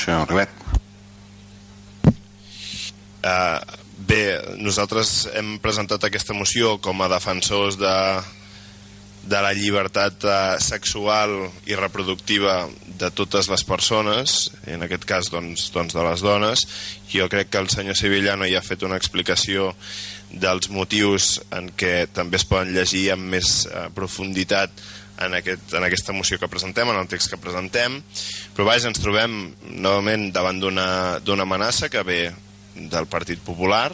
senyor Rivet. Uh, bé, nosaltres hem presentat aquesta moció com a defensors de, de la llibertat uh, sexual i reproductiva de totes les persones, en aquest cas doncs, doncs de les dones. Jo crec que el senyor Sevillano ja ha fet una explicació dels motius en què també es poden llegir amb més uh, profunditat en, aquest, en aquesta moció que presentem, en el text que presentem, però vaja, ens trobem novament davant d'una amenaça que ve del Partit Popular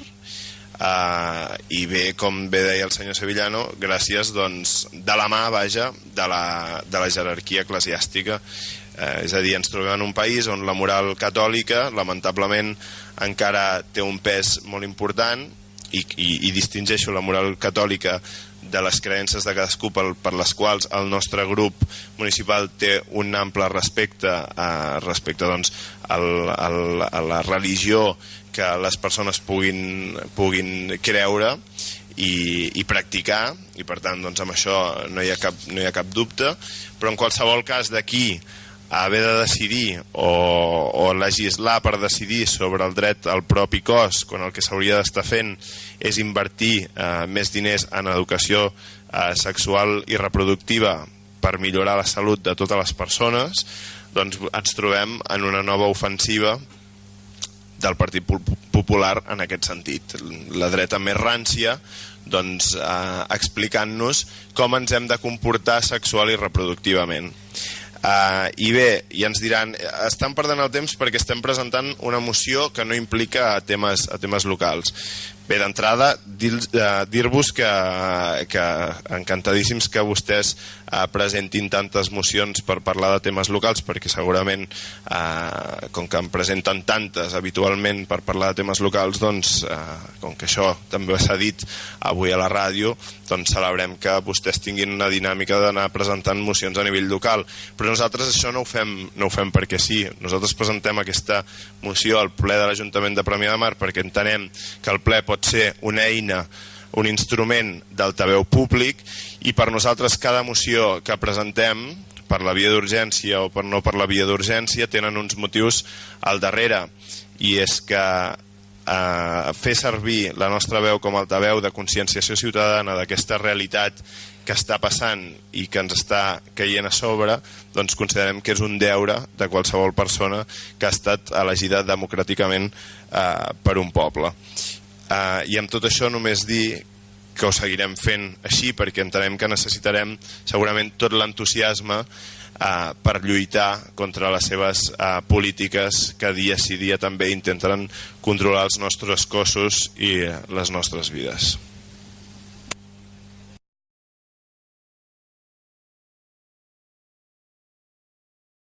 eh, i bé, com bé deia el senyor Sevillano, gràcies doncs, de la mà, vaja, de la, de la jerarquia eclesiàstica. Eh, és a dir, ens trobem en un país on la moral catòlica, lamentablement, encara té un pes molt important i, i, i distingeixo la moral catòlica de les creences de cadascú per, per les quals el nostre grup municipal té un ample respecte a, respecte doncs, al, al, a la religió que les persones puguin, puguin creure i, i practicar i per tant doncs, amb això no hi, ha cap, no hi ha cap dubte. Però en qualsevol cas d'aquí haver de decidir o, o legislar per decidir sobre el dret al propi cos quan el que s'hauria d'estar fent és invertir eh, més diners en educació eh, sexual i reproductiva per millorar la salut de totes les persones doncs ens trobem en una nova ofensiva del Partit Popular en aquest sentit. La dreta més rància doncs, eh, explicant-nos com ens hem de comportar sexual i reproductivament. Uh, I bé, i ens diran, estan perdent el temps perquè estem presentant una moció que no implica a temes, a temes locals. Bé, d'entrada, eh, dir-vos que, que encantadíssims que vostès eh, presentin tantes mocions per parlar de temes locals, perquè segurament, com que en presenten tantes habitualment per parlar de temes locals, doncs, com que això també s'ha dit avui a la ràdio, doncs celebrem que vostès tinguin una dinàmica d'anar presentant mocions a nivell local. Però nosaltres això no ho fem, no ho fem perquè sí. Nosaltres presentem aquesta moció al ple de l'Ajuntament de Premià de Mar perquè entenem que el ple pot ser una eina, un instrument d'altaveu públic i per nosaltres cada moció que presentem per la via d'urgència o per no per la via d'urgència tenen uns motius al darrere i és que eh, fer servir la nostra veu com a altaveu de conscienciació ciutadana d'aquesta realitat que està passant i que ens està caient a sobre, doncs considerem que és un deure de qualsevol persona que ha estat elegida democràticament eh, per un poble. Uh, I amb tot això només dir que ho seguirem fent així perquè entenem que necessitarem segurament tot l'entusiasme uh, per lluitar contra les seves uh, polítiques que dia sí dia també intentaran controlar els nostres cossos i les nostres vides.